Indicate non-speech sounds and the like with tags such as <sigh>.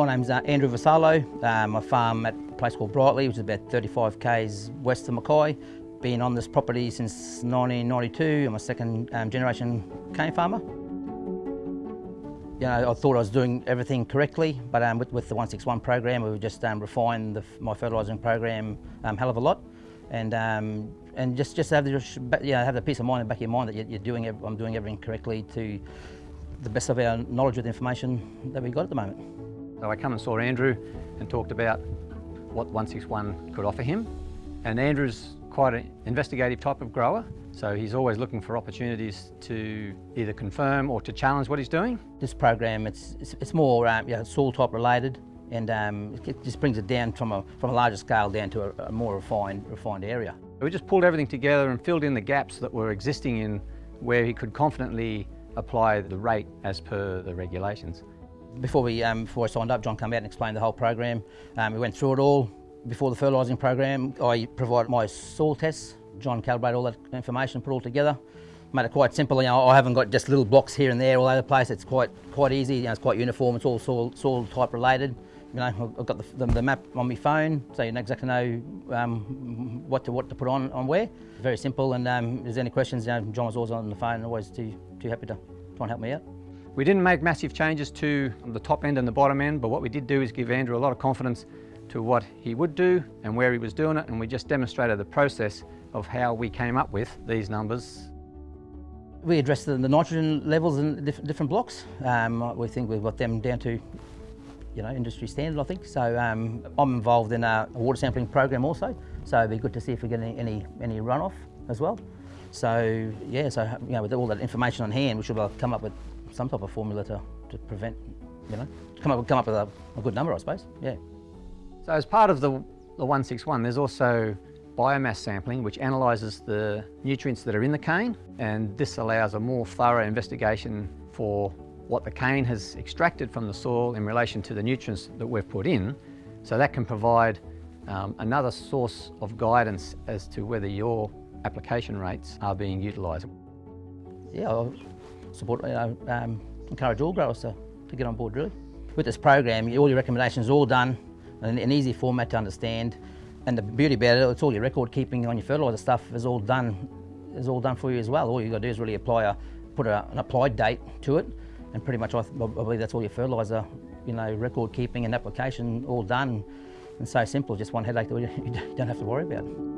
my name's uh, Andrew Vassallo. Um, I farm at a place called Brightly, which is about 35 k's west of Mackay. Been on this property since 1992. I'm a second um, generation cane farmer. You know, I thought I was doing everything correctly, but um, with, with, the 161 program, we've just um, refined the, my fertilising program um, hell of a lot, and um, and just just have the you know, have the peace of mind in the back of your mind that you're, doing I'm doing everything correctly to the best of our knowledge of the information that we've got at the moment. So I come and saw Andrew and talked about what 161 could offer him. And Andrew's quite an investigative type of grower, so he's always looking for opportunities to either confirm or to challenge what he's doing. This program, it's, it's, it's more um, you know, soil type related and um, it just brings it down from a, from a larger scale down to a, a more refined, refined area. We just pulled everything together and filled in the gaps that were existing in where he could confidently apply the rate as per the regulations. Before, we, um, before I signed up, John came out and explained the whole program. Um, we went through it all. Before the fertilising program, I provided my soil tests. John calibrated all that information, put it all together. Made it quite simple. You know, I haven't got just little blocks here and there all over the place. It's quite quite easy. You know, it's quite uniform. It's all soil, soil type related. You know, I've got the, the, the, map on my phone, so you know exactly know um, what to what to put on on where. Very simple. And um, if there's any questions, you know, John was always on the phone, always too too happy to try and help me out. We didn't make massive changes to the top end and the bottom end, but what we did do is give Andrew a lot of confidence to what he would do and where he was doing it, and we just demonstrated the process of how we came up with these numbers. We addressed the, nitrogen levels in different blocks. Um, we think we've got them down to you know, industry standard, I think. So um, I'm involved in a, water sampling program also, so it'd be good to see if we get any, any, any runoff as well. So yeah, so you know, with all that information on hand, we should come up with some type of formula to, to prevent, you know, come up, come up with a, a good number, I suppose, yeah. So as part of the, the 161, there's also biomass sampling, which analyses the nutrients that are in the cane, and this allows a more thorough investigation for what the cane has extracted from the soil in relation to the nutrients that we've put in. So that can provide um, another source of guidance as to whether your application rates are being utilised. Yeah, support, you know, um, encourage all growers to, to get on board really. With this program, all your recommendations are all done in an easy format to understand. And the beauty about it, it's all your record keeping on your fertiliser stuff is all done is all done for you as well. All you've got to do is really apply a, put a, an applied date to it, and pretty much I, I believe that's all your fertiliser, you know, record keeping and application all done. And so simple, just one headache that you <laughs> don't have to worry about.